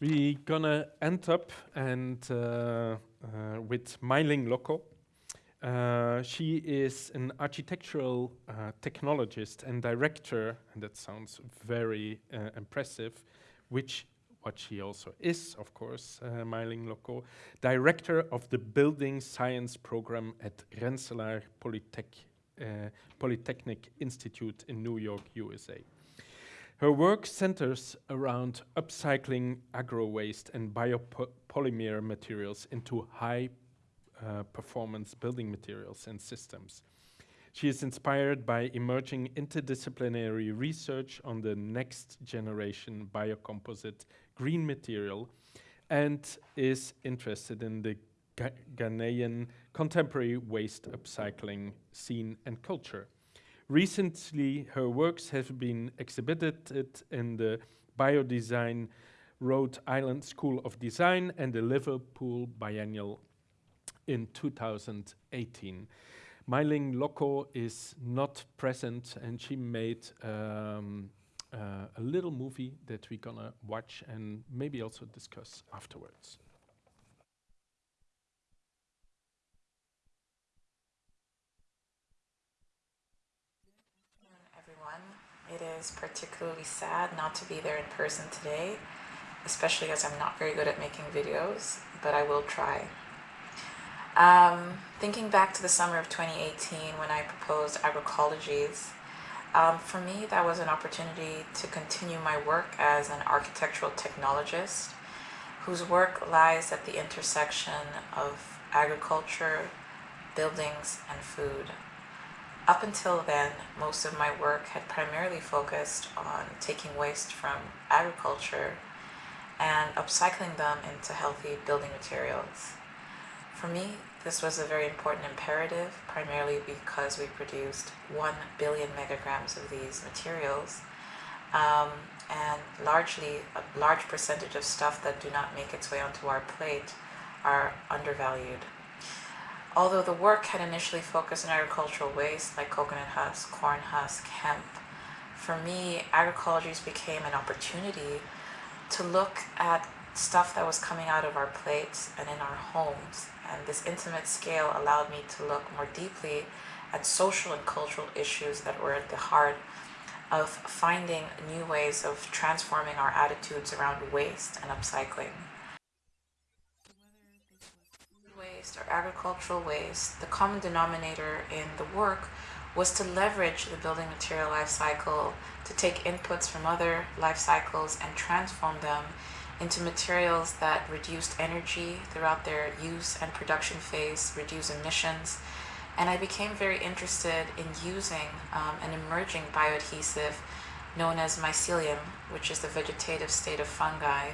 We're gonna end up and uh, uh, with Mae-ling Lokko. Uh, she is an architectural uh, technologist and director, and that sounds very uh, impressive, which what she also is, of course, uh, Mae-ling Lokko, director of the Building Science Program at Rensselaer Polytech, uh, Polytechnic Institute in New York, USA. Her work centers around upcycling agro-waste and biopolymer materials into high uh, performance building materials and systems. She is inspired by emerging interdisciplinary research on the next generation biocomposite green material and is interested in the Ghanaian contemporary waste upcycling scene and culture. Recently, her works have been exhibited in the Biodesign Rhode Island School of Design and the Liverpool Biennial in 2018. Mae-ling Lokko is not present and she made um, uh, a little movie that we're gonna watch and maybe also discuss afterwards. It is particularly sad not to be there in person today, especially as I'm not very good at making videos, but I will try. Um, thinking back to the summer of 2018 when I proposed agroecologies, um, for me that was an opportunity to continue my work as an architectural technologist whose work lies at the intersection of agriculture, buildings, and food. Up until then, most of my work had primarily focused on taking waste from agriculture and upcycling them into healthy building materials. For me, this was a very important imperative, primarily because we produced 1 billion megagrams of these materials, um, and largely a large percentage of stuff that do not make its way onto our plate are undervalued. Although the work had initially focused on agricultural waste like coconut husk, corn husk, hemp, for me, agroecologies became an opportunity to look at stuff that was coming out of our plates and in our homes. And this intimate scale allowed me to look more deeply at social and cultural issues that were at the heart of finding new ways of transforming our attitudes around waste and upcycling waste or agricultural waste, the common denominator in the work was to leverage the building material life cycle to take inputs from other life cycles and transform them into materials that reduced energy throughout their use and production phase, reduce emissions, and I became very interested in using um, an emerging bioadhesive known as mycelium, which is the vegetative state of fungi,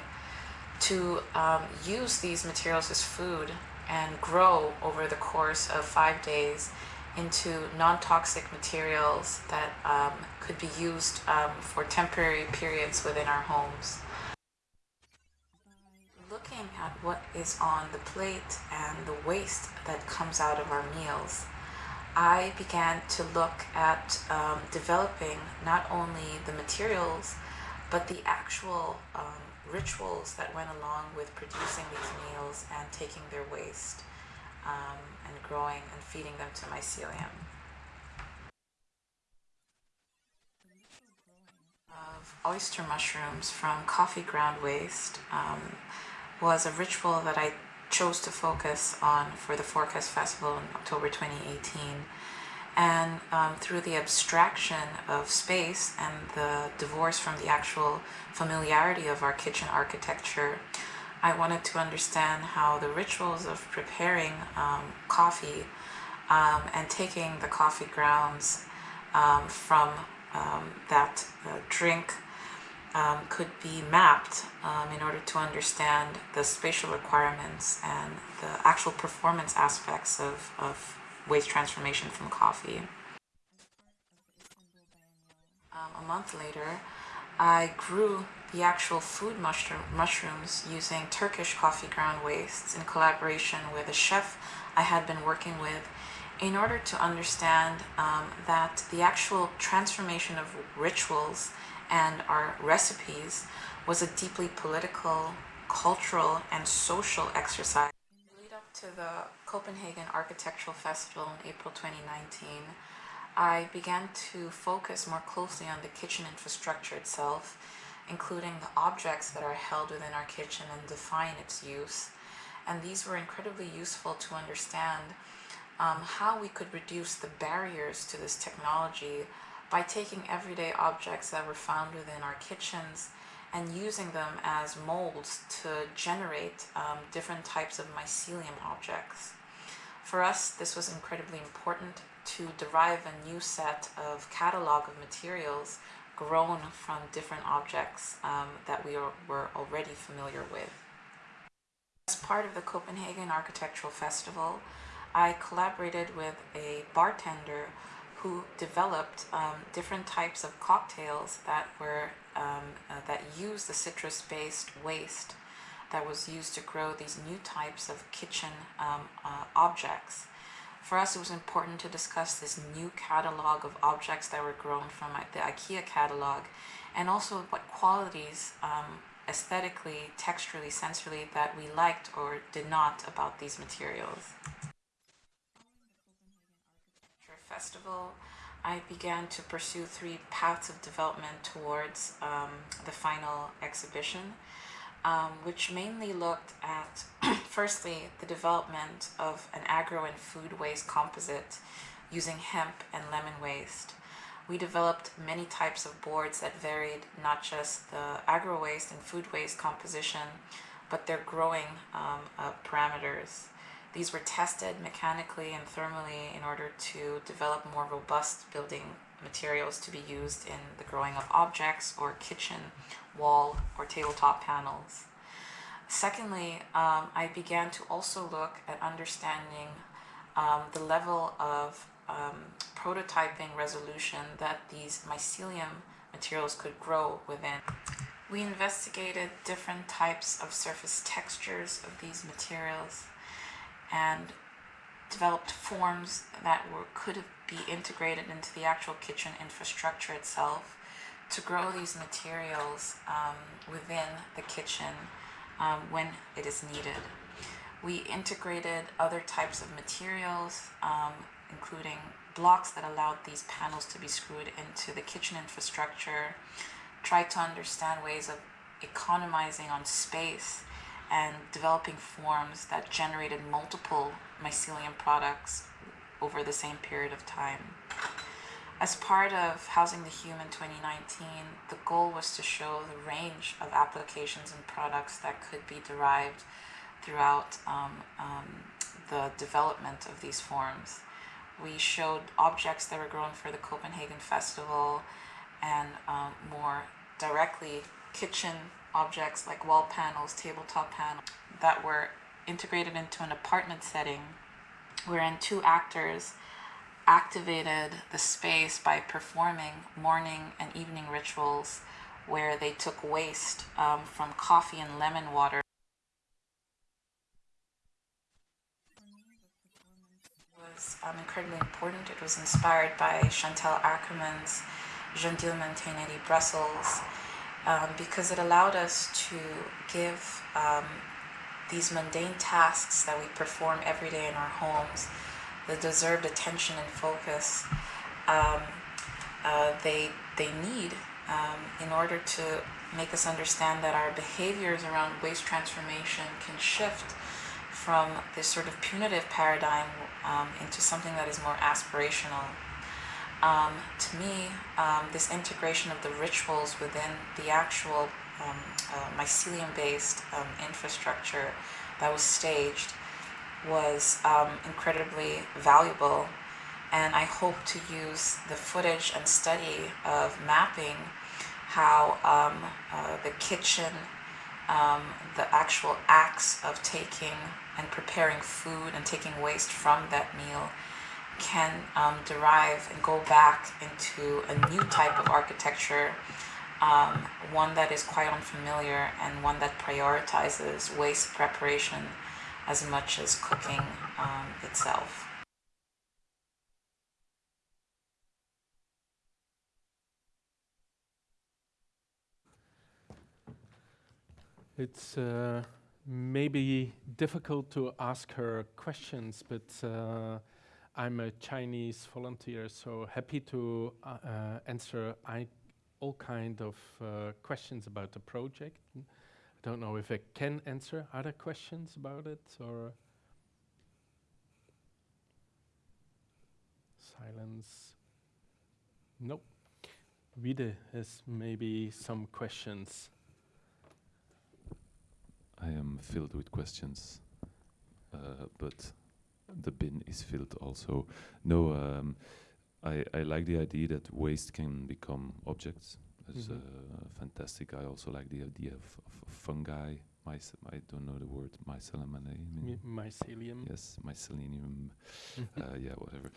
to um, use these materials as food and grow over the course of five days into non-toxic materials that um, could be used um, for temporary periods within our homes. Looking at what is on the plate and the waste that comes out of our meals, I began to look at um, developing not only the materials, but the actual um, rituals that went along with producing these meals and taking their waste um, and growing and feeding them to mycelium. Of oyster mushrooms from coffee ground waste um, was a ritual that I chose to focus on for the Forecast Festival in October 2018 and um, through the abstraction of space and the divorce from the actual familiarity of our kitchen architecture, I wanted to understand how the rituals of preparing um, coffee um, and taking the coffee grounds um, from um, that uh, drink um, could be mapped in order to understand the spatial requirements and the actual performance aspects of, of waste transformation from coffee. Um, a month later, I grew the actual food mushroom, mushrooms using Turkish coffee ground wastes in collaboration with a chef I had been working with in order to understand um, that the actual transformation of rituals and our recipes was a deeply political cultural and social exercise. In the lead up to the Copenhagen Architectural Festival in April 2019, I began to focus more closely on the kitchen infrastructure itself, including the objects that are held within our kitchen and define its use. And these were incredibly useful to understand um, how we could reduce the barriers to this technology by taking everyday objects that were found within our kitchens and using them as molds to generate um, different types of mycelium objects. For us, this was incredibly important to derive a new set of catalog of materials grown from different objects um, that we are, were already familiar with. As part of the Copenhagen Architectural Festival, I collaborated with a bartender who developed um, different types of cocktails that were um, uh, that used the citrus-based waste that was used to grow these new types of kitchen um, uh, objects. For us, it was important to discuss this new catalog of objects that were grown from the IKEA catalog and also what qualities um, aesthetically, texturally, sensorily that we liked or did not about these materials. Festival, I began to pursue three paths of development towards um, the final exhibition um, which mainly looked at, firstly, the development of an agro and food waste composite using hemp and lemon waste. We developed many types of boards that varied not just the agro waste and food waste composition, but their growing um, uh, parameters. These were tested mechanically and thermally in order to develop more robust building materials to be used in the growing of objects or kitchen wall or tabletop panels. Secondly, um, I began to also look at understanding um, the level of um, prototyping resolution that these mycelium materials could grow within. We investigated different types of surface textures of these materials and developed forms that were, could be integrated into the actual kitchen infrastructure itself to grow these materials um, within the kitchen um, when it is needed. We integrated other types of materials, um, including blocks that allowed these panels to be screwed into the kitchen infrastructure, tried to understand ways of economizing on space and developing forms that generated multiple mycelium products over the same period of time. As part of Housing the Human 2019, the goal was to show the range of applications and products that could be derived throughout um, um, the development of these forms. We showed objects that were grown for the Copenhagen Festival and um, more directly kitchen objects like wall panels, tabletop panels that were integrated into an apartment setting wherein two actors activated the space by performing morning and evening rituals where they took waste um, from coffee and lemon water. was um, incredibly important. It was inspired by Chantal Akerman's Jeanne Dielman Brussels um, because it allowed us to give um, these mundane tasks that we perform every day in our homes the deserved attention and focus um, uh, they, they need um, in order to make us understand that our behaviors around waste transformation can shift from this sort of punitive paradigm um, into something that is more aspirational. Um, to me, um, this integration of the rituals within the actual um, uh, mycelium-based um, infrastructure that was staged was um, incredibly valuable. And I hope to use the footage and study of mapping how um, uh, the kitchen, the actual acts of taking and preparing food and taking waste from that meal can um, derive and go back into a new type of architecture, um, one that is quite unfamiliar and one that prioritizes waste preparation as much as cooking um, itself. It's uh, maybe difficult to ask her questions, but uh, I'm a Chinese volunteer, so happy to uh, uh, answer all kind of uh, questions about the project. I don't know if I can answer other questions about it or silence. Nope. Vide has maybe some questions. I am filled with questions, uh, but the bin is filled also. No, um, I, I like the idea that waste can become objects. It's Mhm. uh, fantastic. I also like the idea of, of fungi. I don't know the word mycelium. My- mycelium. Yes, mycelium. Uh, yeah, whatever.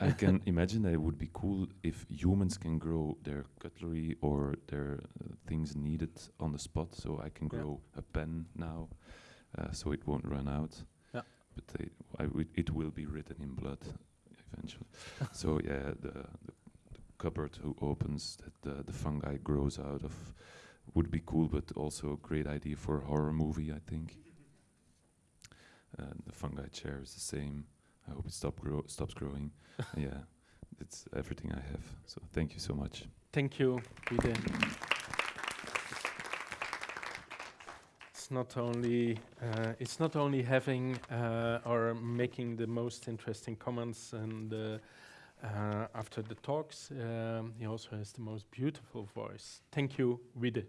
I, I can imagine that it would be cool if humans can grow their cutlery or their uh, things needed on the spot. So I can Yeah. grow a pen now, uh, so it won't run out. But they, it will be written in blood eventually. so yeah, the, the, the cupboard who opens that the, the fungi grows out of would be cool, but also a great idea for a horror movie, I think. Uh, the fungi chair is the same. I hope it stop grow stops growing. yeah, it's everything I have. So thank you so much. Thank you, Vide. It's not only uh, it's not only having uh, or making the most interesting comments and uh, uh, after the talks, um, he also has the most beautiful voice. Thank you, Vide.